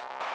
you